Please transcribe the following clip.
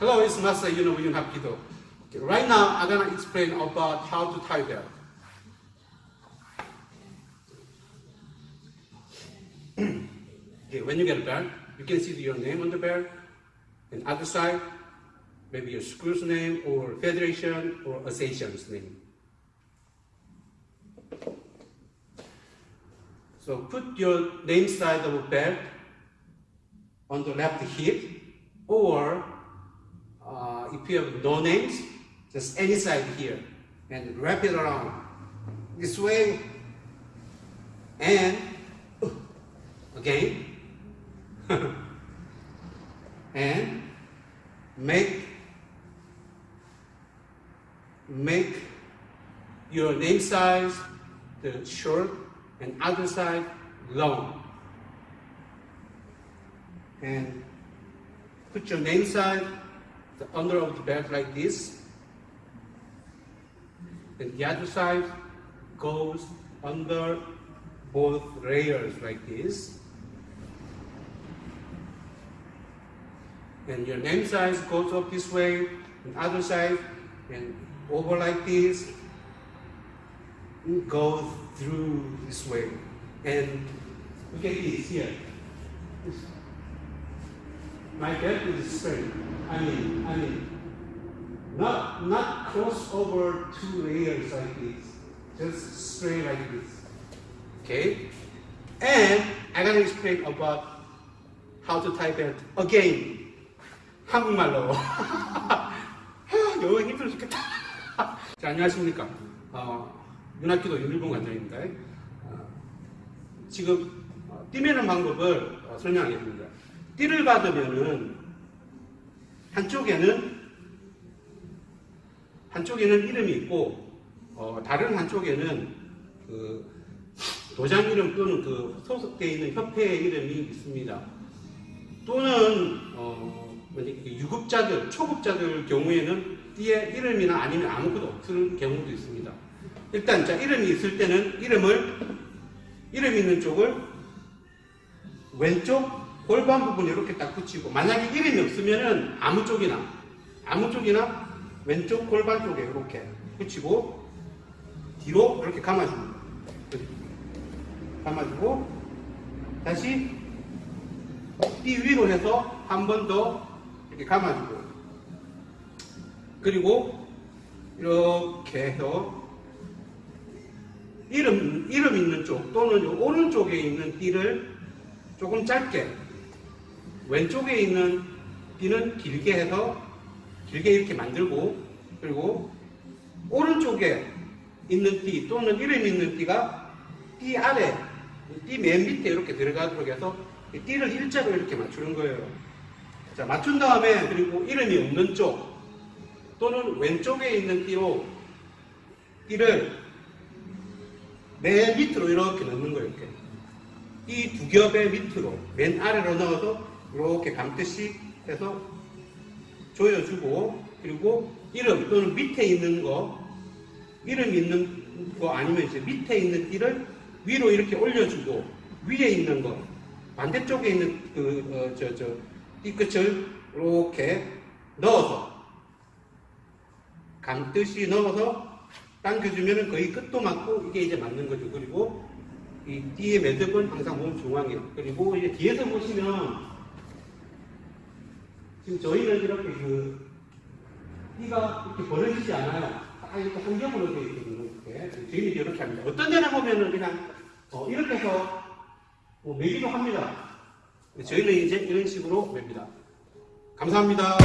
Hello, it's Master Yuno William Hapido. Okay, right now, I'm gonna explain about how to tie belt. okay, when you get a belt, you can see your name on the belt, and other side, maybe your school's name, or federation, or association's name. So put your name side of a belt on the left hip, or if you have no names, just any side here, and wrap it around this way, and again, and make make your name size the short and other side long. And put your name side the under of the belt like this. And the other side goes under both layers like this. And your name size goes up this way, and other side, and over like this, go through this way. And look at this here. My belt is straight. I mean, I mean, not not cross over two layers like this, just straight like this. Okay? And I'm gonna explain about how to tie belt again. 한국말로. 영어 힘들어 죽겠다. 자, 안녕하십니까. 어, 윤학기도 윤일봉 관장입니다. 어, 지금 어, 띠매는 방법을 어, 설명하겠습니다. 띠를 받으면은 한쪽에는 한쪽에는 이름이 있고 어, 다른 한쪽에는 그 도장 이름 또는 그 소속되어 있는 협회의 이름이 있습니다. 또는 어, 유급자들, 초급자들 경우에는 띠에 이름이나 아니면 아무것도 없을 경우도 있습니다. 일단 자 이름이 있을 때는 이름을 이름 있는 쪽을 왼쪽 골반 부분에 이렇게 딱 붙이고 만약에 이름이 없으면은 아무 쪽이나 아무 쪽이나 왼쪽 골반 쪽에 이렇게 붙이고 뒤로 이렇게 감아줍니다. 감아주고 다시 띠 위로 해서 한 번 더 이렇게 감아주고 그리고 이렇게 해서 이름, 이름 있는 쪽 또는 오른쪽에 있는 띠를 조금 짧게 왼쪽에 있는 띠는 길게 해서 길게 이렇게 만들고 그리고 오른쪽에 있는 띠 또는 이름 있는 띠가 띠 아래 띠 맨 밑에 이렇게 들어가도록 해서 띠를 일자로 이렇게 맞추는 거예요. 자 맞춘 다음에 그리고 이름이 없는 쪽 또는 왼쪽에 있는 띠로 띠를 맨 밑으로 이렇게 넣는 거예요. 이렇게. 이두 겹의 밑으로 맨 아래로 넣어서 이렇게 감듯이 해서 조여주고 그리고 이름 또는 밑에 있는 거 이름 있는 거 아니면 이제 밑에 있는 띠를 위로 이렇게 올려주고 위에 있는 거 반대쪽에 있는 그 저저 어, 띠끝을 이렇게 넣어서 감듯이 넣어서 당겨주면 거의 끝도 맞고 이게 이제 맞는 거죠. 그리고 이 띠의 매듭은 항상 몸 중앙에 그리고 이제 뒤에서 보시면 지금 저희는 이렇게 그 띠가 이렇게 벌어지지 않아요. 딱 이렇게 한 겹으로 되어 있거든요. 이렇게. 저희는 이렇게 합니다. 어떤 데는 보면은 그냥 어 이렇게 해서 뭐 매기도 합니다. 저희는 이제 이런 식으로 맵니다. 감사합니다.